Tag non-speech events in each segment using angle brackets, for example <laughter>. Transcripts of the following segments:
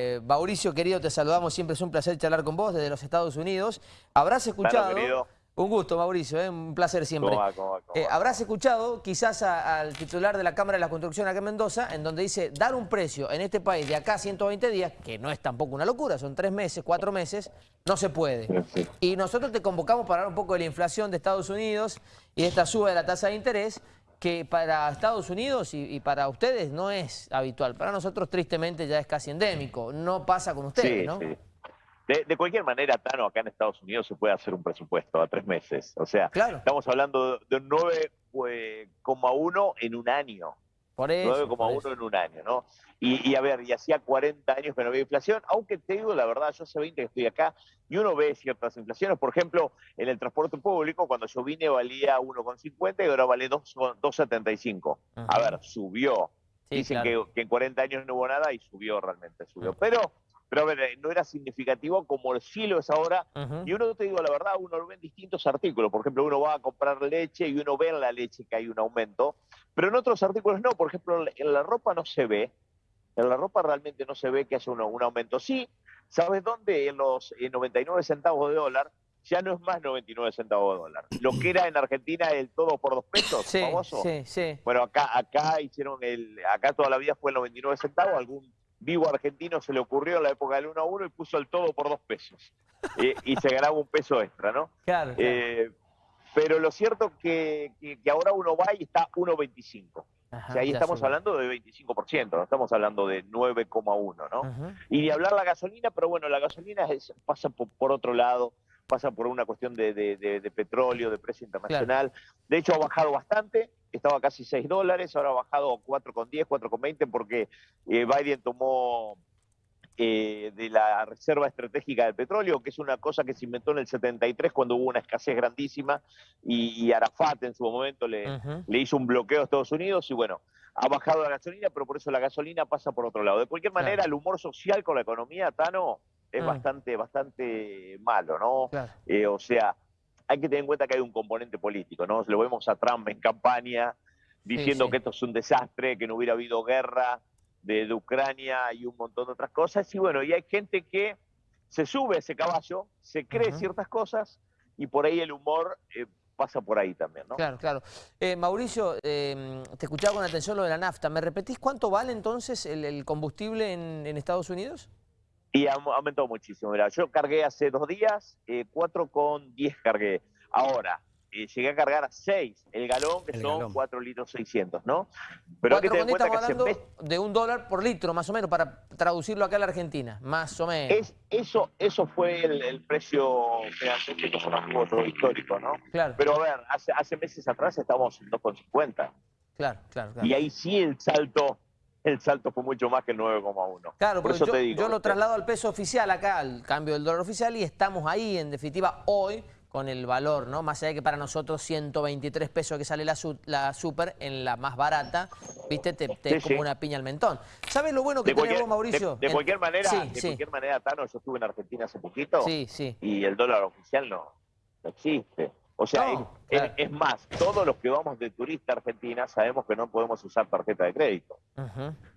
Eh, Mauricio, querido, te saludamos. Siempre es un placer charlar con vos desde los Estados Unidos. Habrás escuchado... un gusto, Mauricio, ¿eh? un placer siempre. Eh, habrás escuchado quizás al titular de la Cámara de la Construcción acá en Mendoza, en donde dice dar un precio en este país de acá a 120 días, que no es tampoco una locura, son tres meses, cuatro meses, no se puede. Y nosotros te convocamos para hablar un poco de la inflación de Estados Unidos y de esta suba de la tasa de interés, que para Estados Unidos y, para ustedes no es habitual. Para nosotros, tristemente, ya es casi endémico. No pasa con ustedes, ¿no? Sí. De, cualquier manera, Tano, acá en Estados Unidos se puede hacer un presupuesto a tres meses. O sea, estamos hablando de un 9,1 en un año. 9,1 en un año, ¿no? Y, a ver, y hacía 40 años que no había inflación, aunque te digo la verdad, yo hace 20 que estoy acá y uno ve ciertas inflaciones. Por ejemplo, en el transporte público, cuando yo vine valía 1,50 y ahora vale 2,75. A ver, subió. Dicen que, en 40 años no hubo nada y subió realmente, subió. Pero pero a ver, eh, no era significativo como el cielo es ahora. Y uno, te digo la verdad, uno lo ve en distintos artículos. Por ejemplo, uno va a comprar leche y uno ve en la leche que hay un aumento, pero en otros artículos no. Por ejemplo, en la ropa no se ve. En la ropa realmente no se ve que haya un, un aumento. Sí, ¿sabes dónde? En los 99 centavos de dólar ya no es más 99 centavos de dólar. Lo que era en Argentina el todo por dos pesos, sí, Sí, sí. Bueno, acá, acá hicieron el, acá toda la vida fue el 99 centavos, algún vivo argentino se le ocurrió en la época del 1 a 1 y puso el todo por dos pesos. y se ganaba un peso extra, ¿no? Claro. Eh, pero lo cierto que, que, ahora uno va y está 1,25. O sea, ahí estamos hablando de 25%, no estamos hablando de 9,1, ¿no? Y de hablar la gasolina, pero bueno, la gasolina pasa por, otro lado, pasa por una cuestión de, petróleo, de precio internacional. De hecho, ha bajado bastante, estaba casi 6 dólares, ahora ha bajado 4,10, 4,20 porque eh, Biden tomó eh, de la Reserva Estratégica del Petróleo, que es una cosa que se inventó en el 73 cuando hubo una escasez grandísima y, Arafat en su momento le, le, hizo un bloqueo a Estados Unidos y bueno, ha bajado la gasolina, pero por eso la gasolina pasa por otro lado. De cualquier manera, el humor social con la economía, Tano, es mm. bastante, bastante malo, ¿no? Eh, o sea, hay que tener en cuenta que hay un componente político, ¿no? Lo vemos a Trump en campaña diciendo que esto es un desastre, que no hubiera habido guerra de, Ucrania y un montón de otras cosas. Y bueno, y hay gente que se sube a ese caballo, se cree ciertas cosas y por ahí el humor eh, pasa por ahí también, ¿no? Claro, claro. Eh, Mauricio, em, te escuchaba con atención lo de la nafta. ¿Me repetís cuánto vale entonces el, combustible en, en Estados Unidos? Y ha aumentado muchísimo. Mira, yo cargué hace dos días, eh, 4,10 cargué. Ahora, eh, llegué a cargar a 6 el galón, que son 4 litros 600, ¿no? Pero hay que tener en cuenta que hablando de un dólar por litro, más o menos, para traducirlo acá a la Argentina, más o menos. Es, eso, eso fue el, precio realmente que histórico, ¿no? Claro. Pero a ver, hace, hace meses atrás estábamos en 2,50. Claro, claro, claro. Y ahí sí el salto el salto fue mucho más que el 9,1. Claro, Por eso yo, te digo, yo lo traslado al peso oficial acá, al cambio del dólar oficial, y estamos ahí, en definitiva, hoy con el valor, ¿no? Más allá de que para nosotros 123 pesos que sale la, la super en la más barata, ¿viste? Te, te como una piña al mentón. ¿Sabes lo bueno que tenemos, Mauricio? De, cualquier manera, de cualquier manera, Tano, yo estuve en Argentina hace poquito sí, sí. y el dólar oficial no, no existe. O sea, es, más, todos los que vamos de turista a Argentina sabemos que no podemos usar tarjeta de crédito.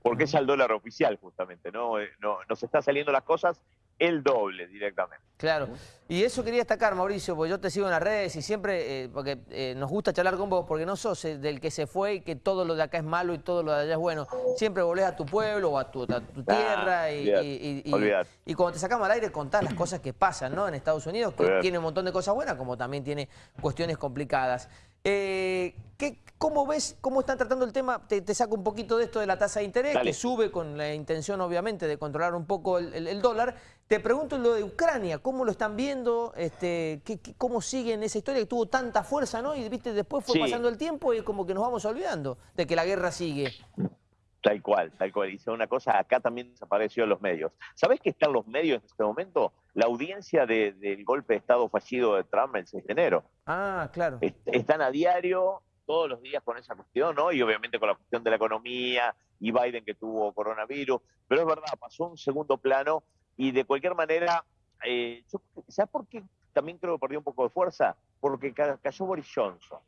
Porque es al dólar oficial, justamente. ¿no? Eh, no Nos está saliendo las cosas el doble directamente. Claro. Y eso quería destacar, Mauricio, porque yo te sigo en las redes y siempre, eh, porque eh, nos gusta charlar con vos, porque no sos eh, del que se fue y que todo lo de acá es malo y todo lo de allá es bueno. Siempre volvés a tu pueblo o a tu, ah, tierra y, y, cuando te sacamos al aire contás las cosas que pasan ¿no? en Estados Unidos, que tiene un montón de cosas buenas, como también tiene cuestiones complicadas. Eh, ¿qué, ¿Cómo ves, cómo están tratando el tema? Te, saco un poquito de esto de la tasa de interés, que sube con la intención, obviamente, de controlar un poco el, dólar. Te pregunto lo de Ucrania, ¿cómo lo están viendo? Este, ¿qué, cómo sigue en esa historia que tuvo tanta fuerza, no? Y viste, después fue pasando el tiempo y como que nos vamos olvidando de que la guerra sigue. Tal cual, tal cual. Dice una cosa, acá también desapareció los medios. ¿Sabés que están los medios en este momento? La audiencia del golpe de Estado fallido de Trump el 6 de enero. Ah, claro. están a diario, todos los días con esa cuestión, ¿no? Y obviamente con la cuestión de la economía y Biden que tuvo coronavirus. Pero es verdad, pasó un segundo plano y de cualquier manera, eh, ¿sabes por qué también creo que perdió un poco de fuerza? Porque cayó Boris Johnson,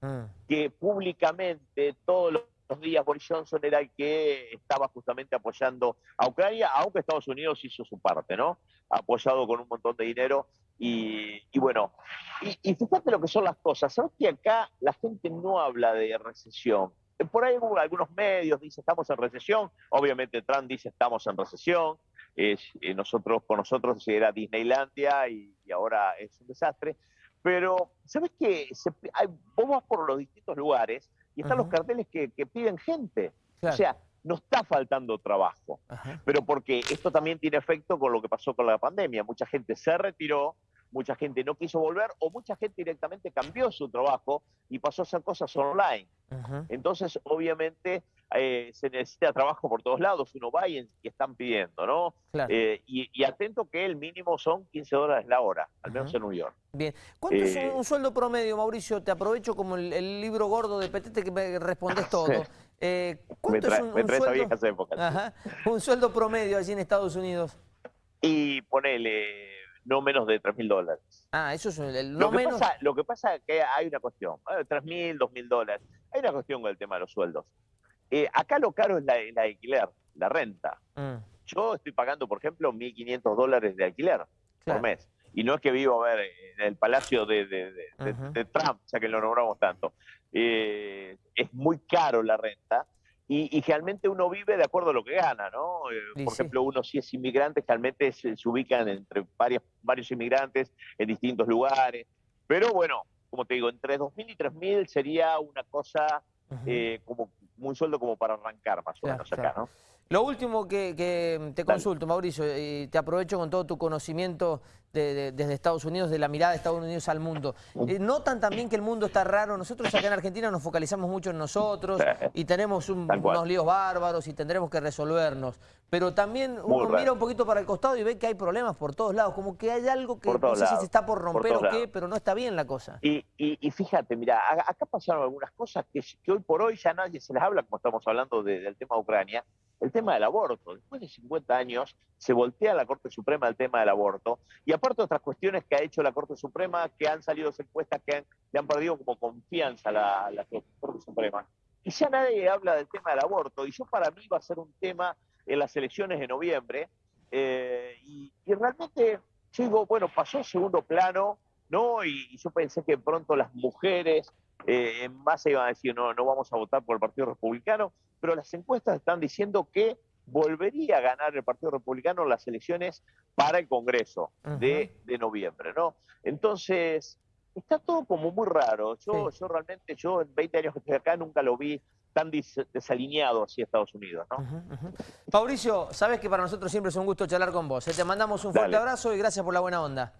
mm. que públicamente todos los días Boris Johnson era el que estaba justamente apoyando a Ucrania, aunque Estados Unidos hizo su parte, ¿no? Apoyado con un montón de dinero. Y, bueno, y, fíjate lo que son las cosas. ¿Sabes que acá la gente no habla de recesión? Por ahí algunos medios dicen estamos en recesión. Obviamente Trump dice estamos en recesión. Es, eh, nosotros, con nosotros era Disneylandia y, ahora es un desastre. Pero, ¿sabes qué? vos vas por los distintos lugares y están los carteles que, piden gente. O sea, no está faltando trabajo. Pero porque esto también tiene efecto con lo que pasó con la pandemia. Mucha gente se retiró, mucha gente no quiso volver o mucha gente directamente cambió su trabajo y pasó a hacer cosas online. Entonces, obviamente, eh, se necesita trabajo por todos lados, uno va y, están pidiendo, ¿no? Eh, y, atento que el mínimo son 15 dólares la hora, al menos en New York. Bien. ¿Cuánto es un, eh, sueldo promedio, Mauricio? Te aprovecho como el, libro gordo de Petete que me respondes <laughs> todo. ¿Cuánto es un, sueldo? un sueldo promedio allí en Estados Unidos? Y ponele no menos de 3 mil dólares. Ah, eso es el no lo que menos... Pasa, lo que pasa es que hay una cuestión, 3 mil, 2 mil dólares, hay una cuestión con el tema de los sueldos. Eh, acá lo caro es la, alquiler, la renta. Mm. Yo estoy pagando, por ejemplo, 1.500 dólares de alquiler por mes. Y no es que vivo, a ver, en el palacio de, de, Trump, ya que lo nombramos tanto. Eh, es muy caro la renta y, realmente uno vive de acuerdo a lo que gana, ¿no? Eh, por ejemplo, uno si es inmigrante, realmente se, ubican entre varios, varios inmigrantes en distintos lugares. Pero bueno, como te digo, entre 2.000 y 3.000 sería una cosa eh, como un sueldo como para arrancar más o menos acá, ¿no? Lo último que, te consulto, Mauricio, y te aprovecho con todo tu conocimiento desde Estados Unidos, de la mirada de Estados Unidos al mundo. Eh, ¿Notan también que el mundo está raro? Nosotros acá en Argentina nos focalizamos mucho en nosotros y tenemos unos líos bárbaros y tendremos que resolvernos. Pero también uno mira un poquito para el costado y ve que hay problemas por todos lados, como que hay algo que no sé si se está por romper o qué, pero no está bien la cosa. Y, fíjate, mira, acá pasaron algunas cosas que, hoy por hoy ya nadie se les habla, como estamos hablando del tema de Ucrania, el tema del aborto. Después de 50 años se voltea la Corte Suprema el tema del aborto. Y aparte otras cuestiones que ha hecho la Corte Suprema, que han salido encuestas que le han perdido como confianza a la, Corte Suprema. Y ya nadie habla del tema del aborto. Y yo para mí va a ser un tema en las elecciones de noviembre. Eh, y, realmente yo digo, bueno, pasó segundo plano, ¿no? Y, yo pensé que pronto las mujeres eh, en base iban a decir, no, no vamos a votar por el Partido Republicano pero las encuestas están diciendo que volvería a ganar el Partido Republicano las elecciones para el Congreso de, noviembre, ¿no? Entonces, está todo como muy raro. Yo, yo realmente, yo en 20 años que estoy acá nunca lo vi tan desalineado hacia Estados Unidos, ¿no? Mauricio, sabes que para nosotros siempre es un gusto charlar con vos. ¿eh? Te mandamos un fuerte abrazo y gracias por la buena onda.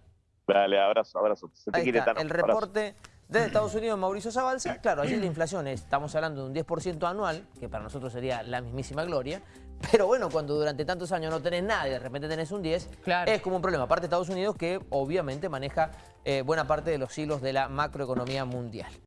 Dale, abrazo, abrazo. Se te quiere el reporte... Desde Estados Unidos, Mauricio Zabalza, claro, allí la <clears throat> inflación es, estamos hablando de un 10% anual, que para nosotros sería la mismísima gloria, pero bueno, cuando durante tantos años no tenés nada y de repente tenés un 10, es como un problema. Aparte de Estados Unidos, que obviamente maneja eh, buena parte de los hilos de la macroeconomía mundial.